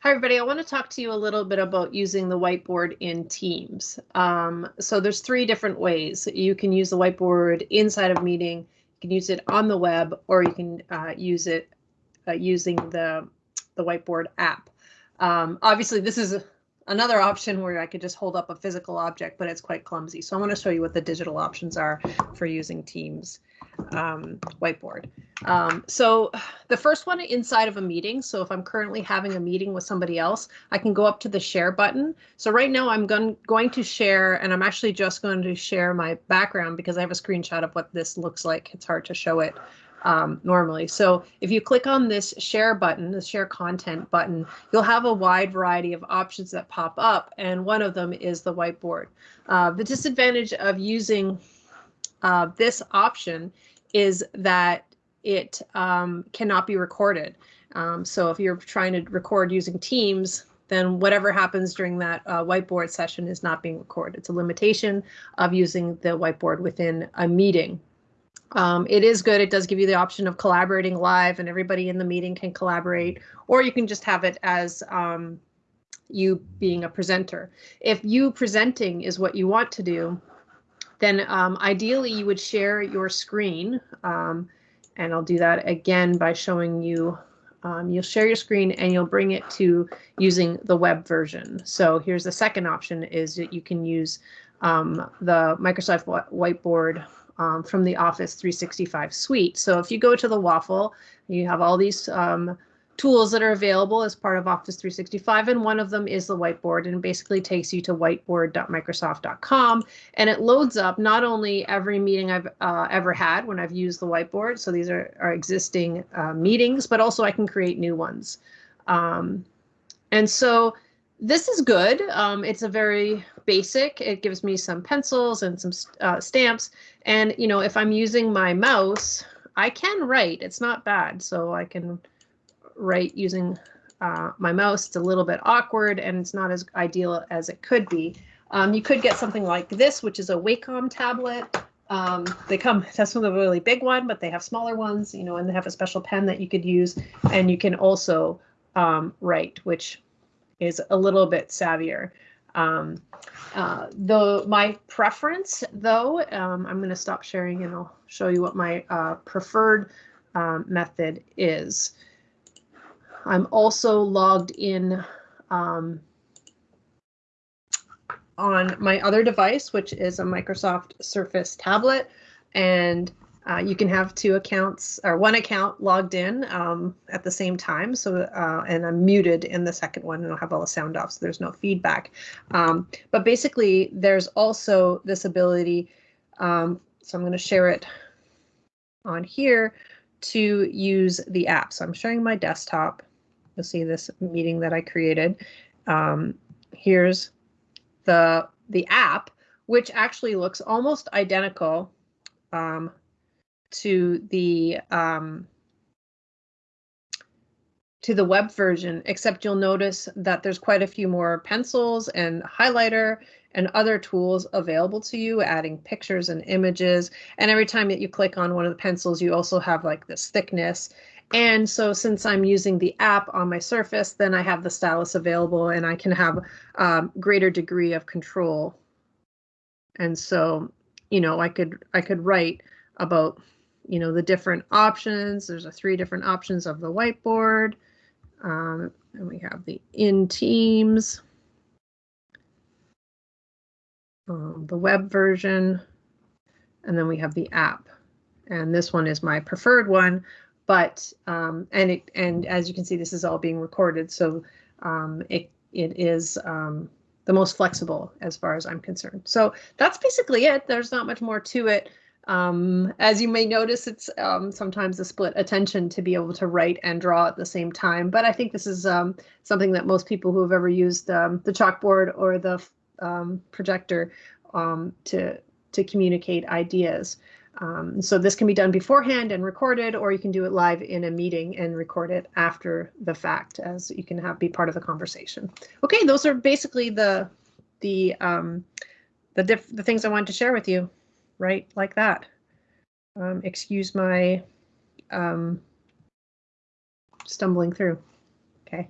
Hi, everybody. I want to talk to you a little bit about using the whiteboard in Teams. Um, so there's three different ways. You can use the whiteboard inside of meeting, you can use it on the web, or you can uh, use it uh, using the, the whiteboard app. Um, obviously, this is another option where I could just hold up a physical object, but it's quite clumsy. So I want to show you what the digital options are for using Teams um, whiteboard. Um, so the first one inside of a meeting. So if I'm currently having a meeting with somebody else, I can go up to the share button. So right now I'm going, going to share and I'm actually just going to share my background because I have a screenshot of what this looks like. It's hard to show it um, normally. So if you click on this share button, the share content button, you'll have a wide variety of options that pop up. And one of them is the whiteboard. Uh, the disadvantage of using uh, this option is that it um, cannot be recorded. Um, so if you're trying to record using Teams, then whatever happens during that uh, whiteboard session is not being recorded. It's a limitation of using the whiteboard within a meeting. Um, it is good. It does give you the option of collaborating live and everybody in the meeting can collaborate, or you can just have it as um, you being a presenter. If you presenting is what you want to do, then um, ideally you would share your screen. Um, and I'll do that again by showing you, um, you'll share your screen and you'll bring it to using the web version. So here's the second option is that you can use um, the Microsoft Whiteboard um, from the Office 365 suite. So if you go to the Waffle, you have all these um, tools that are available as part of Office 365, and one of them is the whiteboard, and basically takes you to whiteboard.microsoft.com, and it loads up not only every meeting I've uh, ever had when I've used the whiteboard, so these are, are existing uh, meetings, but also I can create new ones. Um, and so this is good. Um, it's a very basic. It gives me some pencils and some uh, stamps. And, you know, if I'm using my mouse, I can write. It's not bad. So I can write using uh, my mouse. It's a little bit awkward and it's not as ideal as it could be. Um, you could get something like this, which is a Wacom tablet. Um, they come, that's the really big one, but they have smaller ones, you know, and they have a special pen that you could use. And you can also um, write, which is a little bit savvier. Um, uh, the my preference, though, um, I'm going to stop sharing and I'll show you what my uh, preferred um, method is. I'm also logged in um, on my other device, which is a Microsoft Surface tablet. And uh, you can have two accounts or one account logged in um, at the same time. So, uh, and I'm muted in the second one and I'll have all the sound off so there's no feedback. Um, but basically, there's also this ability. Um, so I'm going to share it on here to use the app. So I'm showing my desktop You'll see this meeting that I created. Um, here's the, the app, which actually looks almost identical um, to the um, to the web version, except you'll notice that there's quite a few more pencils and highlighter and other tools available to you, adding pictures and images. And every time that you click on one of the pencils, you also have like this thickness and so since I'm using the app on my Surface, then I have the stylus available and I can have um, greater degree of control. And so, you know, I could I could write about, you know, the different options. There's a three different options of the whiteboard. Um, and we have the in Teams, um, the web version, and then we have the app. And this one is my preferred one, but um, and it and as you can see, this is all being recorded, so um, it it is um, the most flexible as far as I'm concerned. So that's basically it. There's not much more to it. Um, as you may notice, it's um, sometimes a split attention to be able to write and draw at the same time. But I think this is um, something that most people who have ever used the chalkboard or the projector to to communicate ideas. Um, so this can be done beforehand and recorded, or you can do it live in a meeting and record it after the fact, as you can have be part of the conversation. Okay, those are basically the the um, the the things I wanted to share with you, right? Like that. Um, excuse my um, stumbling through. Okay.